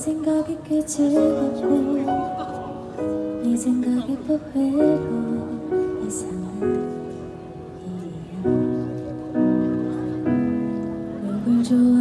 생각이 꽤 즐겁고 네 생각이 또회로 이상한 일이야. 누굴 좋아